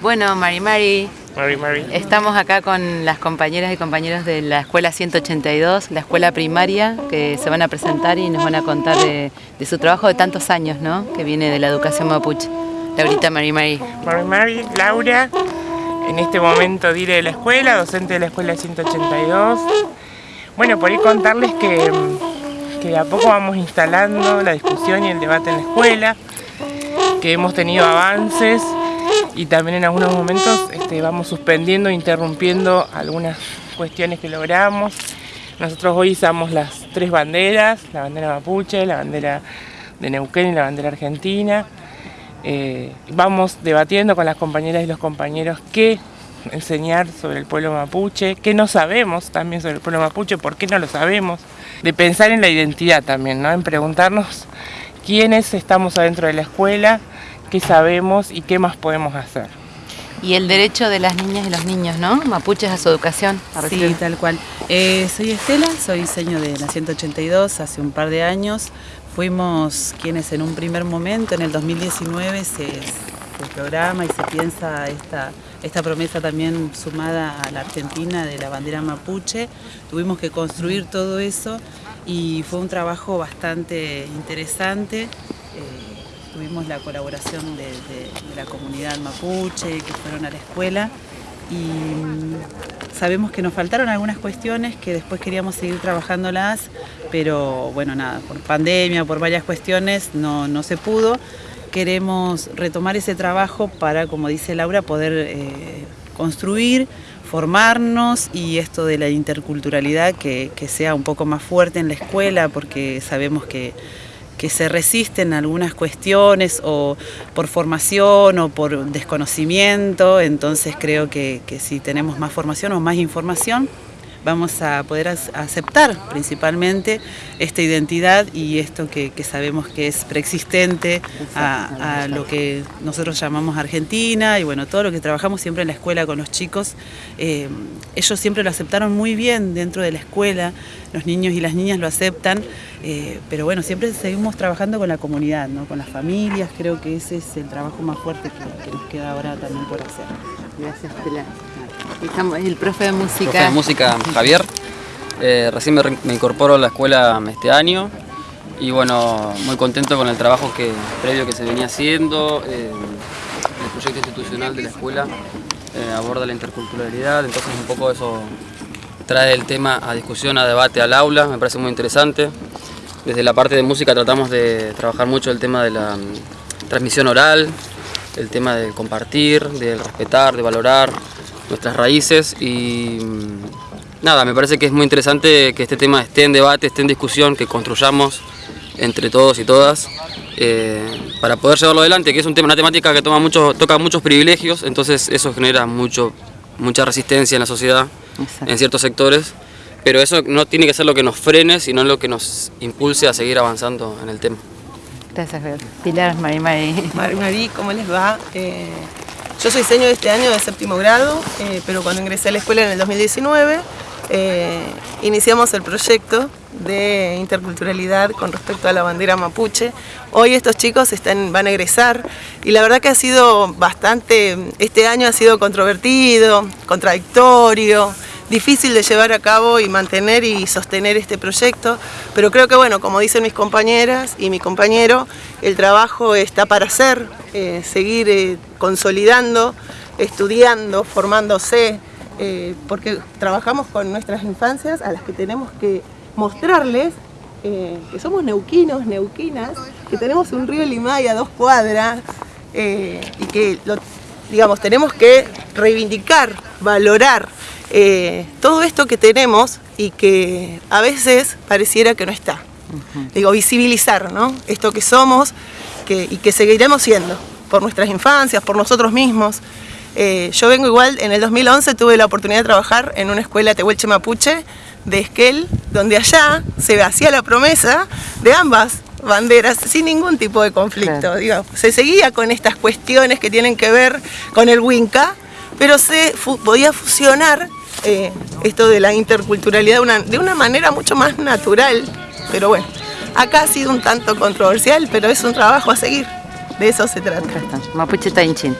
Bueno, Mari Mari, Mari Mari. estamos acá con las compañeras y compañeros de la Escuela 182, la escuela primaria, que se van a presentar y nos van a contar de, de su trabajo de tantos años, ¿no? Que viene de la educación mapuche. Laurita Mari Mari. Mari Mari, Laura, en este momento diré de la escuela, docente de la escuela 182. Bueno, por ahí contarles que, que de a poco vamos instalando la discusión y el debate en la escuela, que hemos tenido avances y también en algunos momentos este, vamos suspendiendo interrumpiendo algunas cuestiones que logramos. Nosotros hoy usamos las tres banderas, la bandera mapuche, la bandera de Neuquén y la bandera argentina. Eh, vamos debatiendo con las compañeras y los compañeros qué enseñar sobre el pueblo mapuche, qué no sabemos también sobre el pueblo mapuche, por qué no lo sabemos, de pensar en la identidad también, ¿no? en preguntarnos quiénes estamos adentro de la escuela, qué sabemos y qué más podemos hacer. Y el derecho de las niñas y los niños, ¿no? Mapuches a su educación. a Sí, tal cual. Eh, soy Estela, soy diseño de la 182 hace un par de años. Fuimos quienes en un primer momento, en el 2019, se, se programa y se piensa esta, esta promesa también sumada a la Argentina de la bandera mapuche. Tuvimos que construir todo eso y fue un trabajo bastante interesante. Eh, tuvimos la colaboración de, la comunidad mapuche que fueron a la escuela y mm, sabemos que nos faltaron algunas cuestiones que después queríamos seguir trabajándolas, pero bueno, nada, por pandemia, por varias cuestiones no, no se pudo. Queremos retomar ese trabajo para, como dice Laura, poder eh, construir, formarnos y esto de la interculturalidad que, que sea un poco más fuerte en la escuela, porque sabemos que que se resisten a algunas cuestiones o por formación o por desconocimiento, entonces creo que, que si tenemos más formación o más información vamos a poder ac- aceptar principalmente esta identidad y esto que, sabemos que es preexistente a, lo que nosotros llamamos Argentina y bueno, todo lo que trabajamos siempre en la escuela con los chicos, eh, ellos siempre lo aceptaron muy bien dentro de la escuela, los niños y las niñas lo aceptan, eh, pero bueno, siempre seguimos trabajando con la comunidad, ¿no? con las familias, creo que ese es el trabajo más fuerte que, nos queda ahora también por hacer. Gracias, Estela. Estamos, el profe de música. Profe de música Javier. Eh, recién me, me incorporo a la escuela este año y bueno, muy contento con el trabajo que, previo que se venía haciendo. eh, el proyecto institucional de la escuela eh, aborda la interculturalidad, entonces un poco eso trae el tema a discusión, a debate al aula, me parece muy interesante. Desde la parte de música tratamos de trabajar mucho el tema de la mm, transmisión oral, el tema de compartir, de respetar, de valorar nuestras raíces y mm, nada, me parece que es muy interesante que este tema esté en debate, esté en discusión, que construyamos entre todos y todas eh, para poder llevarlo adelante, que es un tema, una temática que toma mucho, toca muchos privilegios, entonces eso genera mucho, mucha resistencia en la sociedad, Exacto. en ciertos sectores, pero eso no tiene que ser lo que nos frene, sino lo que nos impulse a seguir avanzando en el tema. Gracias, Pilar Mari Mari. Mari, Mari, ¿cómo les va? Eh, yo soy diseño de este año de séptimo grado, eh, pero cuando ingresé a la escuela en el 2019, eh, iniciamos el proyecto de interculturalidad con respecto a la bandera mapuche. Hoy estos chicos están, van a egresar y la verdad que ha sido bastante, este año ha sido controvertido, contradictorio, difícil de llevar a cabo y mantener y sostener este proyecto, pero creo que bueno, como dicen mis compañeras y mi compañero, el trabajo está para hacer, eh, seguir eh, consolidando, estudiando, formándose, eh, porque trabajamos con nuestras infancias a las que tenemos que mostrarles que somos neuquinos, neuquinas, que tenemos un río Limay a dos cuadras y que lo, digamos, tenemos que reivindicar, valorar eh, todo esto que tenemos y que a veces pareciera que no está. Digo, visibilizar ¿no? esto que somos que, y que seguiremos siendo por nuestras infancias, por nosotros mismos. Eh, yo vengo igual, en el 2011 tuve la oportunidad de trabajar en una escuela Tehuelche Mapuche de Esquel, donde allá se hacía la promesa de ambas banderas sin ningún tipo de conflicto. Claro. Digo, se seguía con estas cuestiones que tienen que ver con el Winca, pero se fu- podía fusionar eh, esto de la interculturalidad de una, de una manera mucho más natural. Pero bueno, acá ha sido un tanto controversial, pero es un trabajo a seguir. De eso se trata. Mapuche Tainchin.